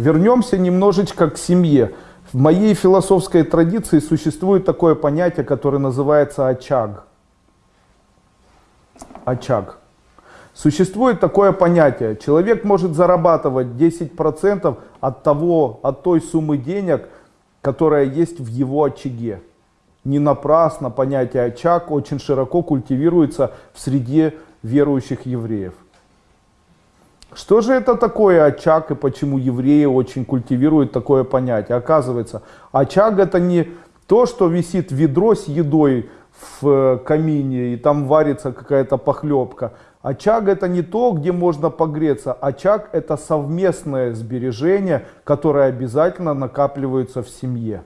Вернемся немножечко к семье. В моей философской традиции существует такое понятие, которое называется очаг. Очаг. Существует такое понятие. Человек может зарабатывать 10% от, того, от той суммы денег, которая есть в его очаге. Не напрасно понятие очаг очень широко культивируется в среде верующих евреев. Что же это такое очаг и почему евреи очень культивируют такое понятие? Оказывается, очаг это не то, что висит ведро с едой в камине и там варится какая-то похлебка. Очаг это не то, где можно погреться. Очаг это совместное сбережение, которое обязательно накапливается в семье.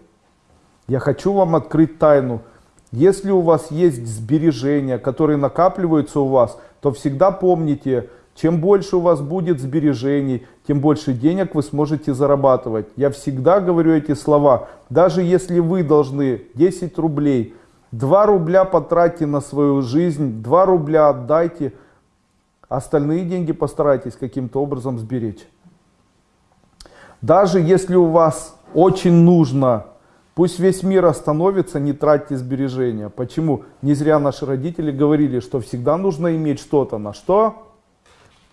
Я хочу вам открыть тайну. Если у вас есть сбережения, которые накапливаются у вас, то всегда помните, чем больше у вас будет сбережений, тем больше денег вы сможете зарабатывать. Я всегда говорю эти слова. Даже если вы должны 10 рублей, 2 рубля потратьте на свою жизнь, 2 рубля отдайте, остальные деньги постарайтесь каким-то образом сберечь. Даже если у вас очень нужно, пусть весь мир остановится, не тратьте сбережения. Почему? Не зря наши родители говорили, что всегда нужно иметь что-то. На что?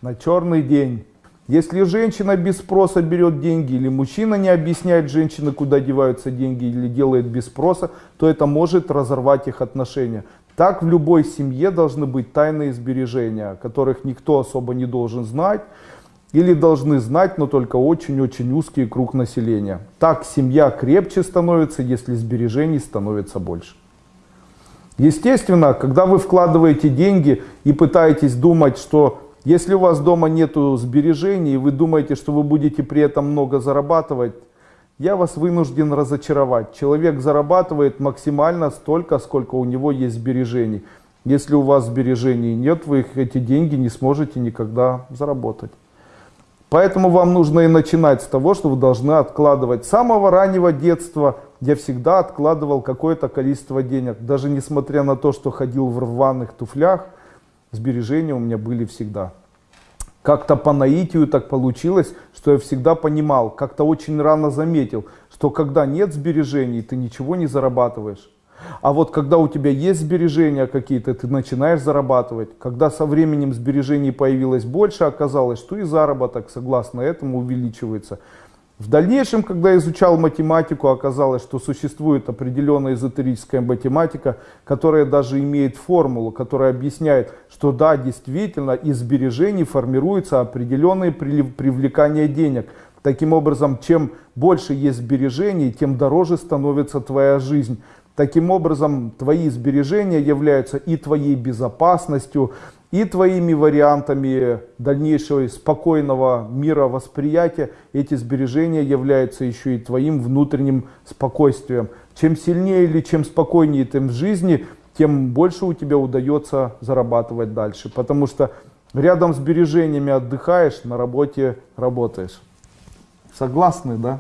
на черный день. Если женщина без спроса берет деньги, или мужчина не объясняет женщине, куда деваются деньги, или делает без спроса, то это может разорвать их отношения. Так в любой семье должны быть тайные сбережения, которых никто особо не должен знать, или должны знать, но только очень-очень узкий круг населения. Так семья крепче становится, если сбережений становится больше. Естественно, когда вы вкладываете деньги и пытаетесь думать, что если у вас дома нет сбережений, и вы думаете, что вы будете при этом много зарабатывать, я вас вынужден разочаровать. Человек зарабатывает максимально столько, сколько у него есть сбережений. Если у вас сбережений нет, вы эти деньги не сможете никогда заработать. Поэтому вам нужно и начинать с того, что вы должны откладывать. С самого раннего детства я всегда откладывал какое-то количество денег. Даже несмотря на то, что ходил в рваных туфлях – сбережения у меня были всегда. Как-то по наитию так получилось, что я всегда понимал, как-то очень рано заметил, что когда нет сбережений, ты ничего не зарабатываешь. А вот когда у тебя есть сбережения какие-то, ты начинаешь зарабатывать. Когда со временем сбережений появилось больше, оказалось, что и заработок, согласно этому, увеличивается. В дальнейшем, когда изучал математику, оказалось, что существует определенная эзотерическая математика, которая даже имеет формулу, которая объясняет, что да, действительно, из сбережений формируется определенное привлекание денег. Таким образом, чем больше есть сбережений, тем дороже становится твоя жизнь. Таким образом, твои сбережения являются и твоей безопасностью, и твоими вариантами дальнейшего спокойного мировосприятия эти сбережения являются еще и твоим внутренним спокойствием. Чем сильнее или чем спокойнее ты в жизни, тем больше у тебя удается зарабатывать дальше. Потому что рядом с сбережениями отдыхаешь, на работе работаешь. Согласны, да?